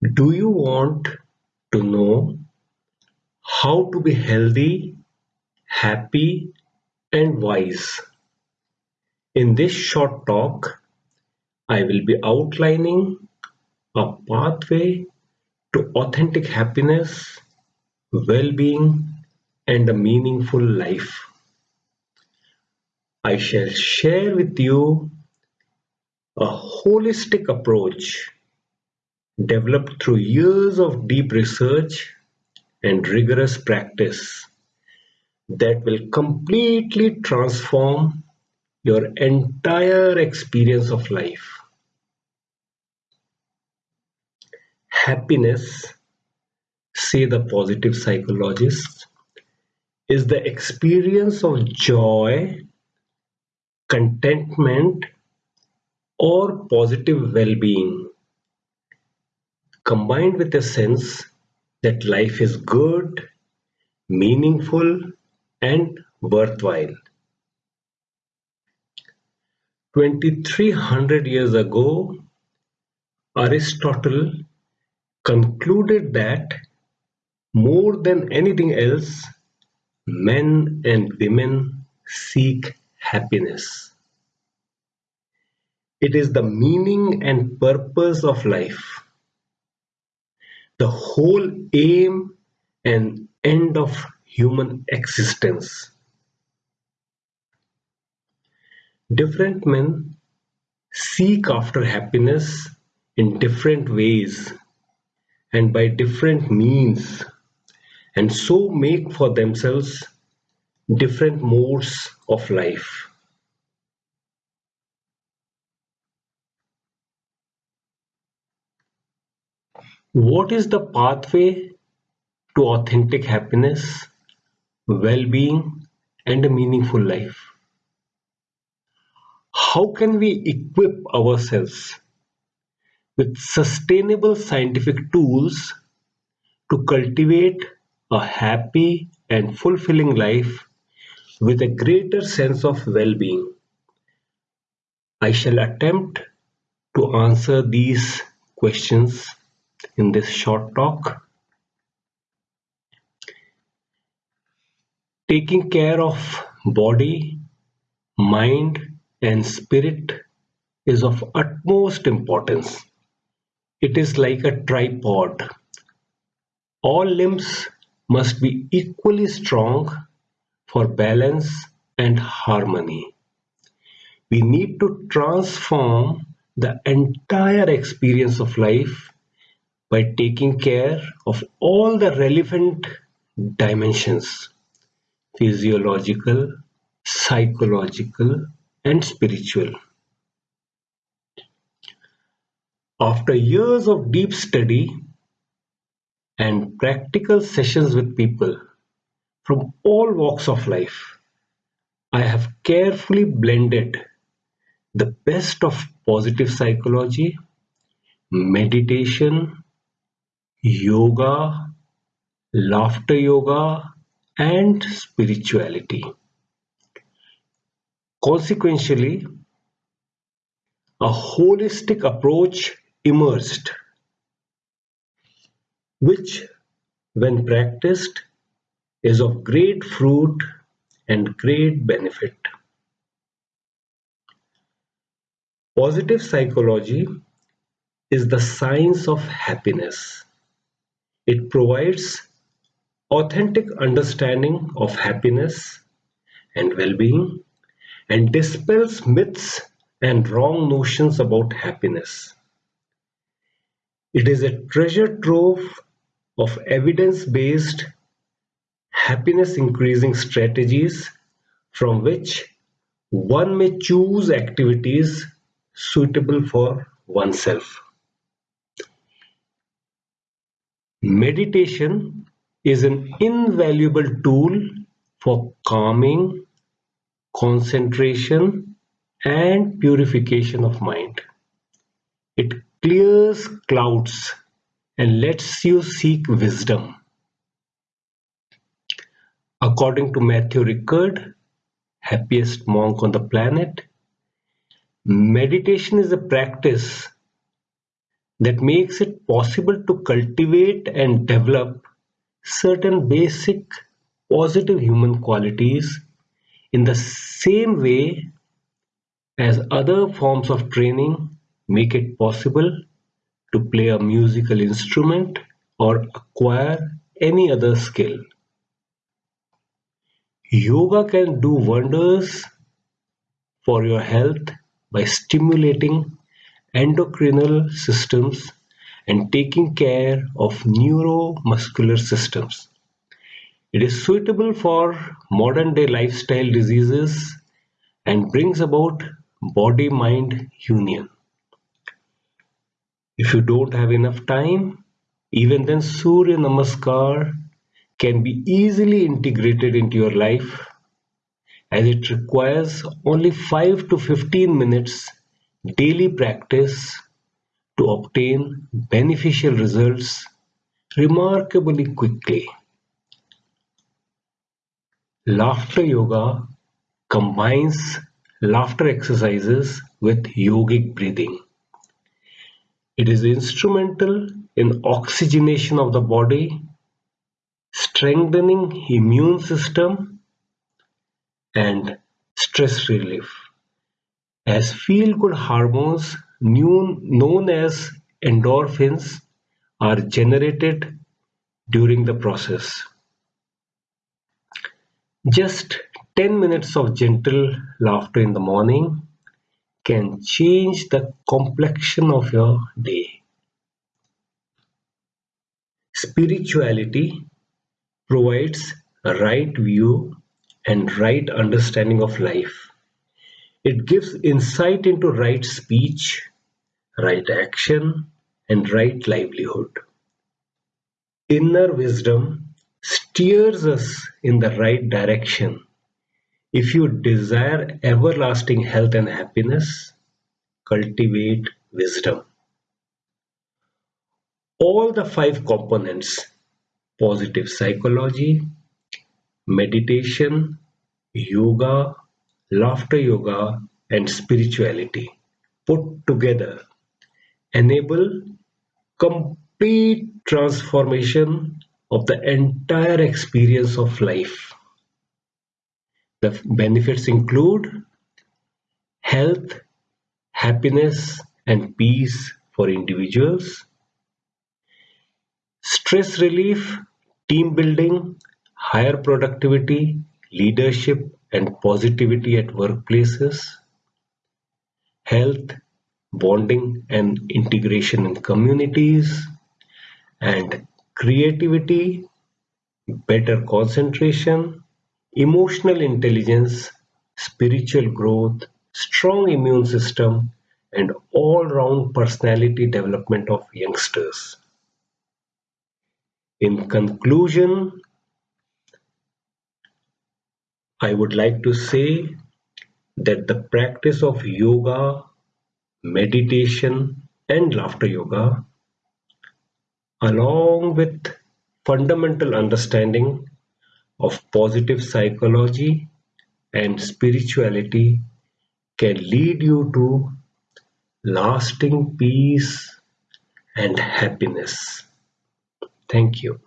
Do you want to know how to be healthy, happy and wise? In this short talk, I will be outlining a pathway to authentic happiness, well-being and a meaningful life. I shall share with you a holistic approach developed through years of deep research and rigorous practice that will completely transform your entire experience of life. Happiness, say the positive psychologists, is the experience of joy, contentment, or positive well-being combined with a sense that life is good, meaningful, and worthwhile. 2300 years ago, Aristotle concluded that more than anything else, men and women seek happiness. It is the meaning and purpose of life the whole aim and end of human existence. Different men seek after happiness in different ways and by different means and so make for themselves different modes of life. What is the pathway to authentic happiness, well-being and a meaningful life? How can we equip ourselves with sustainable scientific tools to cultivate a happy and fulfilling life with a greater sense of well-being? I shall attempt to answer these questions in this short talk. Taking care of body, mind and spirit is of utmost importance. It is like a tripod. All limbs must be equally strong for balance and harmony. We need to transform the entire experience of life by taking care of all the relevant dimensions physiological, psychological, and spiritual. After years of deep study and practical sessions with people from all walks of life, I have carefully blended the best of positive psychology, meditation, yoga, laughter yoga, and spirituality. Consequentially, a holistic approach emerged, which, when practiced, is of great fruit and great benefit. Positive psychology is the science of happiness. It provides authentic understanding of happiness and well-being and dispels myths and wrong notions about happiness. It is a treasure trove of evidence-based happiness increasing strategies from which one may choose activities suitable for oneself. Meditation is an invaluable tool for calming, concentration, and purification of mind. It clears clouds and lets you seek wisdom. According to Matthew Ricard, happiest monk on the planet, meditation is a practice that makes it possible to cultivate and develop certain basic positive human qualities in the same way as other forms of training make it possible to play a musical instrument or acquire any other skill. Yoga can do wonders for your health by stimulating endocrinal systems and taking care of neuromuscular systems. It is suitable for modern day lifestyle diseases and brings about body mind union. If you don't have enough time, even then Surya Namaskar can be easily integrated into your life as it requires only 5 to 15 minutes daily practice to obtain beneficial results remarkably quickly. Laughter yoga combines laughter exercises with yogic breathing. It is instrumental in oxygenation of the body, strengthening immune system and stress relief. As feel-good hormones known as endorphins are generated during the process. Just ten minutes of gentle laughter in the morning can change the complexion of your day. Spirituality provides a right view and right understanding of life. It gives insight into right speech, right action, and right livelihood. Inner wisdom steers us in the right direction. If you desire everlasting health and happiness, cultivate wisdom. All the five components positive psychology, meditation, yoga, laughter yoga, and spirituality put together enable complete transformation of the entire experience of life. The benefits include health, happiness, and peace for individuals, stress relief, team building, higher productivity, leadership, and positivity at workplaces, health, bonding and integration in communities, and creativity, better concentration, emotional intelligence, spiritual growth, strong immune system, and all-round personality development of youngsters. In conclusion, I would like to say that the practice of yoga, meditation, and laughter yoga, along with fundamental understanding of positive psychology and spirituality, can lead you to lasting peace and happiness. Thank you.